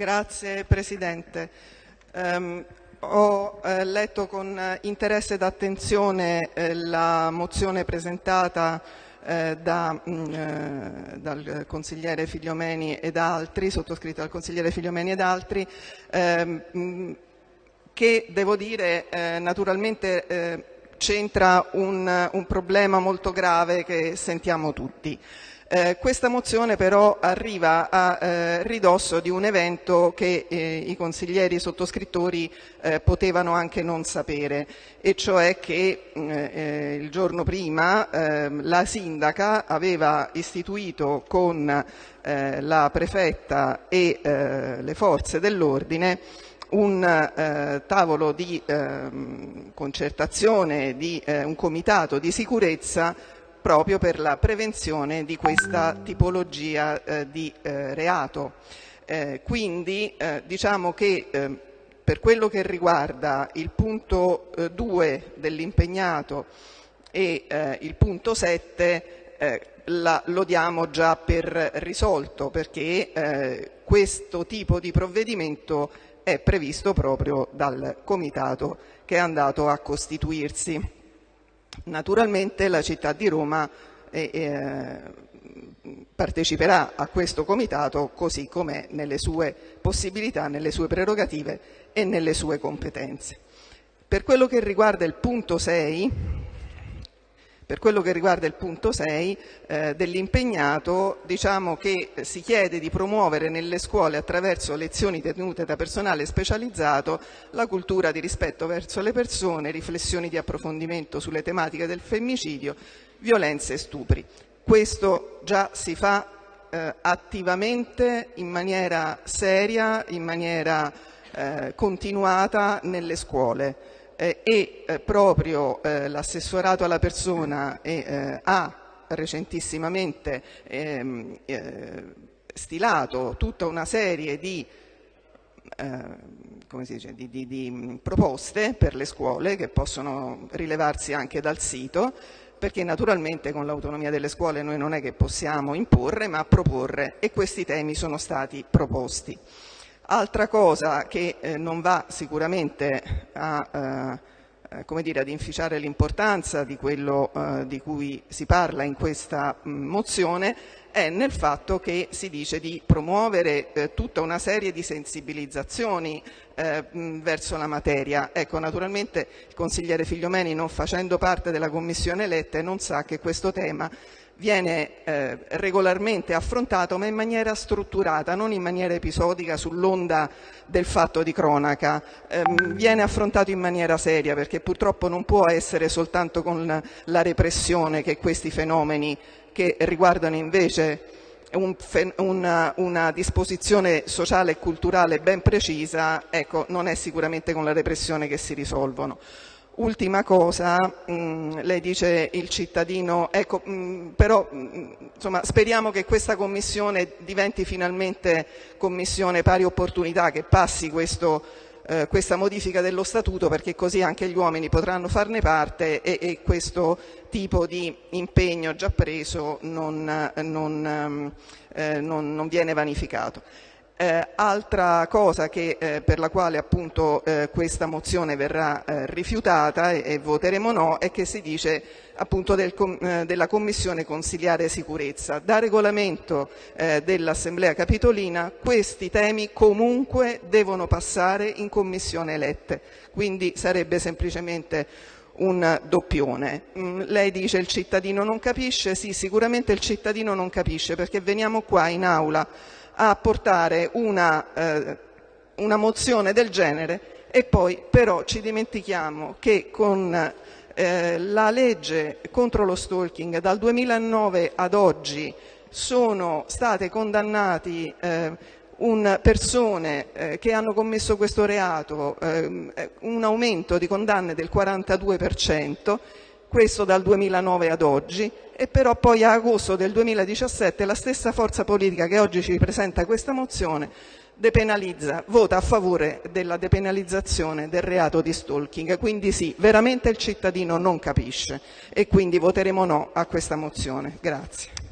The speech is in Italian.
Grazie Presidente. Um, ho eh, letto con interesse ed attenzione eh, la mozione presentata eh, da, mh, mm, eh, dal consigliere Figliomeni ed altri, sottoscritta dal consigliere Figliomeni ed altri, ehm, mh, che devo dire eh, naturalmente eh, c'entra un, un problema molto grave che sentiamo tutti. Eh, questa mozione però arriva a eh, ridosso di un evento che eh, i consiglieri sottoscrittori eh, potevano anche non sapere e cioè che mm, eh, il giorno prima ehm, la sindaca aveva istituito con eh, la prefetta e le forze dell'ordine un eh, tavolo di eh, concertazione, di eh, un comitato di sicurezza proprio per la prevenzione di questa tipologia eh, di eh, reato. Eh, quindi eh, diciamo che eh, per quello che riguarda il punto 2 eh, dell'impegnato e il punto 7 la, lo diamo già per risolto perché questo tipo di provvedimento è previsto proprio dal comitato che è andato a costituirsi. Naturalmente la città di Roma eh, eh, parteciperà a questo comitato così come nelle sue possibilità, nelle sue prerogative e nelle sue competenze. Per quello che riguarda il punto 6, per quello che riguarda il punto 6 eh, dell'impegnato, diciamo che si chiede di promuovere nelle scuole attraverso lezioni tenute da personale specializzato la cultura di rispetto verso le persone, riflessioni di approfondimento sulle tematiche del femminicidio, violenze e stupri. Questo già si fa eh, attivamente, in maniera seria, in maniera eh, continuata nelle scuole eh, e eh, proprio eh, l'assessorato alla persona ha recentissimamente ehm, stilato tutta una serie di dice, di, di, di, proposte per le scuole che possono rilevarsi anche dal sito perché naturalmente con l'autonomia delle scuole noi non è che possiamo imporre ma proporre e questi temi sono stati proposti. Altra cosa che eh, non va sicuramente a, eh, eh, come dire, ad inficiare l'importanza di quello eh, di cui si parla in questa mh, mozione è nel fatto che si dice di promuovere eh, tutta una serie di sensibilizzazioni eh, verso la materia. Ecco, naturalmente il consigliere Figliomeni non facendo parte della commissione eletta non sa che questo tema viene eh, regolarmente affrontato ma in maniera strutturata, non in maniera episodica sull'onda del fatto di cronaca, eh, viene affrontato in maniera seria perché purtroppo non può essere soltanto con la repressione che questi fenomeni che riguardano invece un, una, una, disposizione sociale e culturale ben precisa, ecco, non è sicuramente con la repressione che si risolvono. Ultima cosa, mm, lei dice il cittadino, ecco, mm, però mm, insomma, speriamo che questa commissione diventi finalmente commissione pari opportunità, che passi questo, eh, questa modifica dello statuto perché così anche gli uomini potranno farne parte e, e questo tipo di impegno già preso non, non, ehm, eh, non, non viene vanificato. Eh, altra cosa che, eh, per la quale appunto eh, questa mozione verrà eh, rifiutata e, e, voteremo no è che si dice appunto del, eh, della Commissione Consiliare Sicurezza. Da regolamento eh, dell'Assemblea Capitolina questi temi comunque devono passare in Commissione elette, quindi sarebbe semplicemente un doppione. Mm, lei dice il cittadino non capisce, sì sicuramente il cittadino non capisce perché veniamo qua in aula a portare una, eh, una mozione del genere e poi però ci dimentichiamo che con eh, la legge contro lo stalking dal 2009 ad oggi sono state condannati eh, persone che hanno commesso questo reato eh, un aumento di condanne del 42%, questo dal 2009 ad oggi, e però poi a agosto del 2017 la stessa forza politica che oggi ci presenta questa mozione depenalizza, vota a favore della depenalizzazione del reato di stalking. Quindi sì, veramente il cittadino non capisce e quindi voteremo no a questa mozione. Grazie.